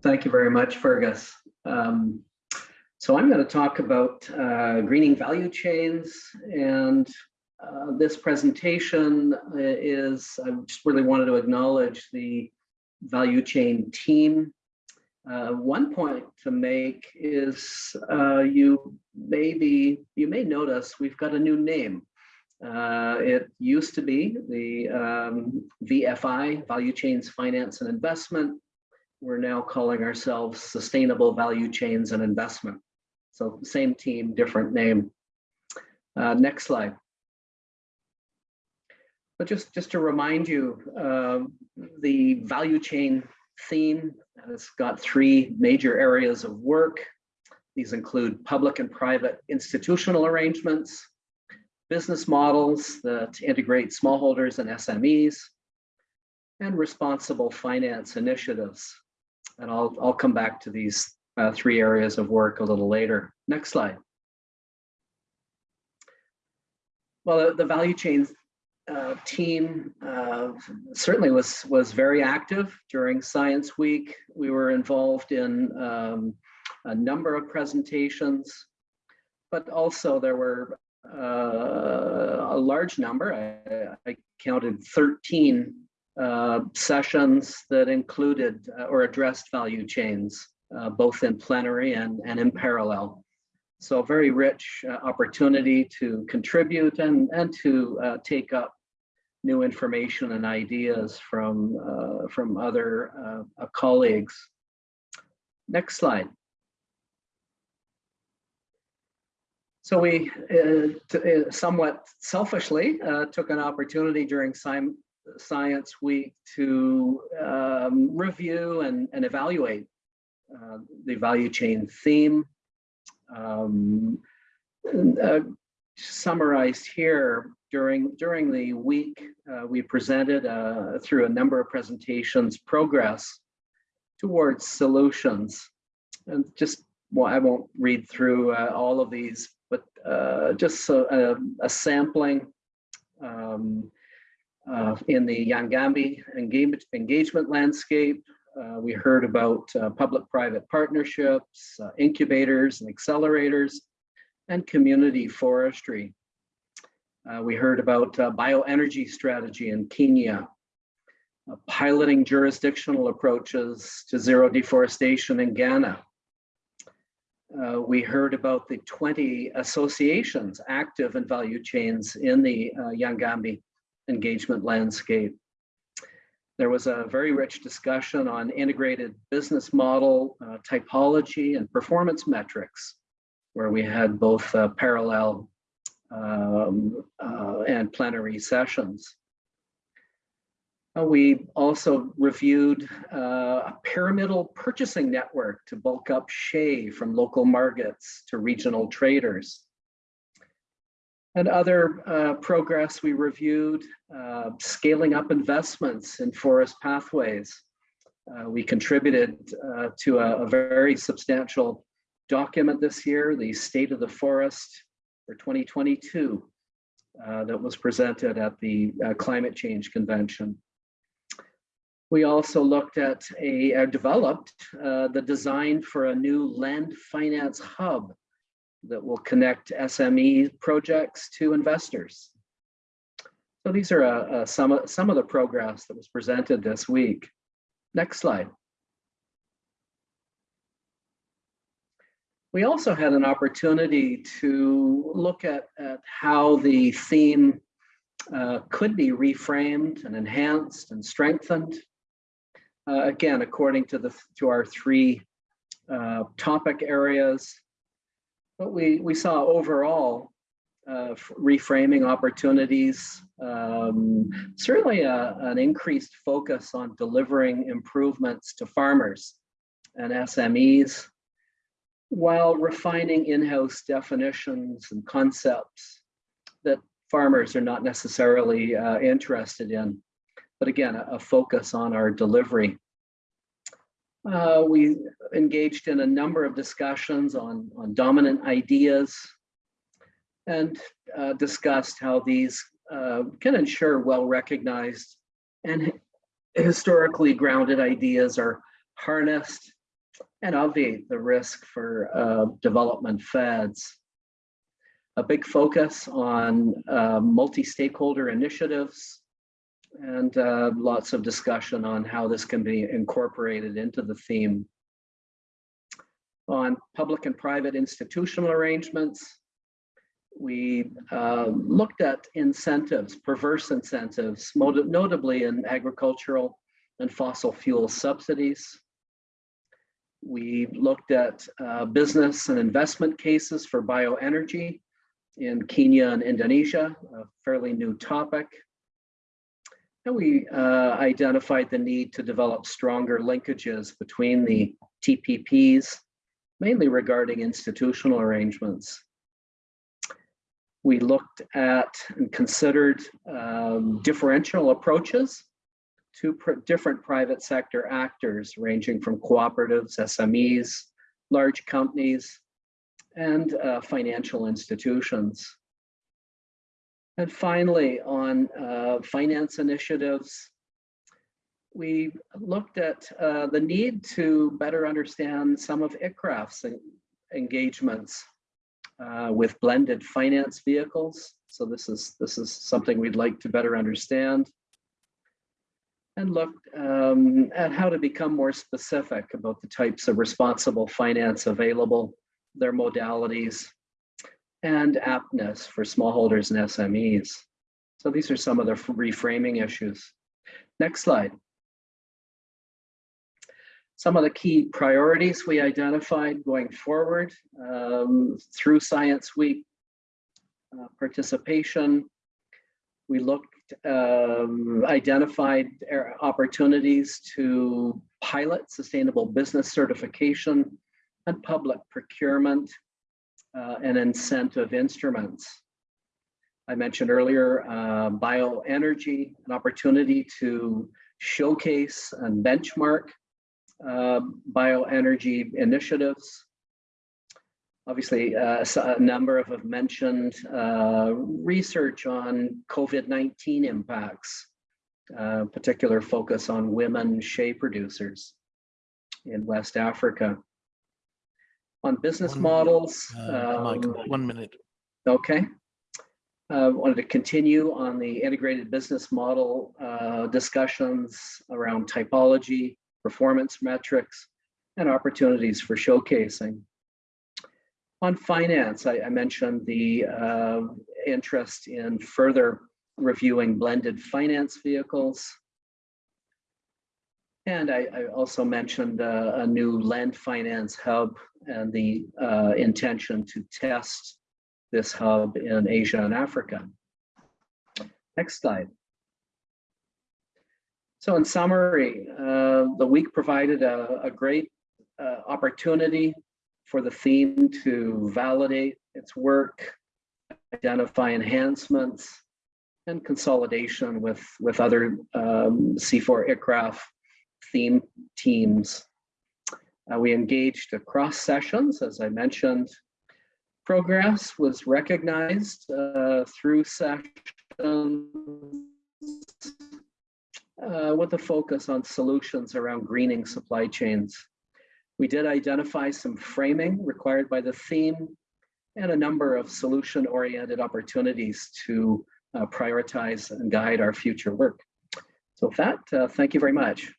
Thank you very much, Fergus. Um, so I'm going to talk about uh, greening value chains and uh, this presentation is, I just really wanted to acknowledge the value chain team. Uh, one point to make is uh, you maybe, you may notice we've got a new name. Uh, it used to be the um, VFI, Value Chains Finance and Investment. We're now calling ourselves Sustainable Value Chains and Investment. So same team, different name. Uh, next slide. But just, just to remind you, uh, the value chain theme has got three major areas of work. These include public and private institutional arrangements, business models that integrate smallholders and SMEs, and responsible finance initiatives. And I'll, I'll come back to these uh, three areas of work a little later. Next slide. Well, the, value chain uh, team uh, certainly was was very active during Science Week. We were involved in um, a number of presentations, but also there were uh, a large number. I, I counted 13 uh, sessions that included uh, or addressed value chains, uh, both in plenary and, and in parallel. So a very rich opportunity to contribute and, and to take up new information and ideas from, from other colleagues. Next slide. So we uh, somewhat selfishly uh, took an opportunity during sci Science Week to um, review and, and evaluate uh, the value chain theme. Um, summarized here, during, during the week, uh, we presented uh, through a number of presentations progress towards solutions. And just, well, I won't read through uh, all of these, but uh, just a, a sampling um, uh, in the Yangambi engagement, engagement landscape. Uh, we heard about public-private partnerships, incubators and accelerators, and community forestry. Uh, we heard about uh, bioenergy strategy in Kenya, uh, piloting jurisdictional approaches to zero deforestation in Ghana. Uh, we heard about the 20 associations active in value chains in the uh, Yangambi engagement landscape. There was a very rich discussion on integrated business model, uh, typology, and performance metrics, where we had both parallel um, uh, and plenary sessions. Uh, we also reviewed uh, a pyramidal purchasing network to bulk up shea from local markets to regional traders. And other uh, progress we reviewed, uh, scaling up investments in forest pathways. Uh, we contributed to a, a very substantial document this year, the State of the Forest for 2022 uh, that was presented at the uh, Climate Change Convention. We also looked at a, uh, developed uh, the design for a new land finance hub that will connect SME projects to investors. So these are uh, uh, some, of, some of the progress that was presented this week. Next slide. We also had an opportunity to look at, at how the theme uh, could be reframed and enhanced and strengthened. Uh, again, according to the to our three uh, topic areas, but we we saw overall uh, reframing opportunities, um, certainly a, an increased focus on delivering improvements to farmers and SMEs, while refining in-house definitions and concepts that farmers are not necessarily uh, interested in. But again, a, a focus on our delivery. Uh, we engaged in a number of discussions on, on dominant ideas and uh, discussed how these uh, can ensure well-recognized and historically grounded ideas are harnessed and obviate the risk for uh, development fads. A big focus on uh, multi-stakeholder initiatives and uh, lots of discussion on how this can be incorporated into the theme. On public and private institutional arrangements, we uh, looked at incentives, perverse incentives, notably in agricultural and fossil fuel subsidies. We looked at uh, business and investment cases for bioenergy in Kenya and Indonesia, a fairly new topic. And we uh, identified the need to develop stronger linkages between the TPPs, mainly regarding institutional arrangements we looked at and considered um, differential approaches to pr different private sector actors, ranging from cooperatives, SMEs, large companies, and uh, financial institutions. And finally, on uh, finance initiatives, we looked at uh, the need to better understand some of ICRAF's engagements uh, with blended finance vehicles. So this is, this is something we'd like to better understand. And look um, at how to become more specific about the types of responsible finance available, their modalities, and aptness for smallholders and SMEs. So these are some of the reframing issues. Next slide. Some of the key priorities we identified going forward um, through Science Week uh, participation. We looked, um, identified opportunities to pilot sustainable business certification and public procurement uh, and incentive instruments. I mentioned earlier uh, bioenergy, an opportunity to showcase and benchmark uh, bioenergy initiatives. Obviously, uh, a number of have mentioned uh, research on COVID-19 impacts, uh, particular focus on women shea producers in West Africa. On business one models. Uh, um, one minute. Okay. Uh, wanted to continue on the integrated business model uh, discussions around typology, performance metrics, and opportunities for showcasing. On finance, I, I mentioned the uh, interest in further reviewing blended finance vehicles. And I, I also mentioned uh, a new land finance hub and the uh, intention to test this hub in Asia and Africa. Next slide. So in summary, uh, the week provided a, a great uh, opportunity for the theme to validate its work, identify enhancements, and consolidation with, with other um, CIFOR ICRAF theme teams. Uh, we engaged across sessions, as I mentioned. Progress was recognized uh, through sessions uh, with a focus on solutions around greening supply chains. We did identify some framing required by the theme and a number of solution-oriented opportunities to uh, prioritize and guide our future work. So with that, uh, thank you very much.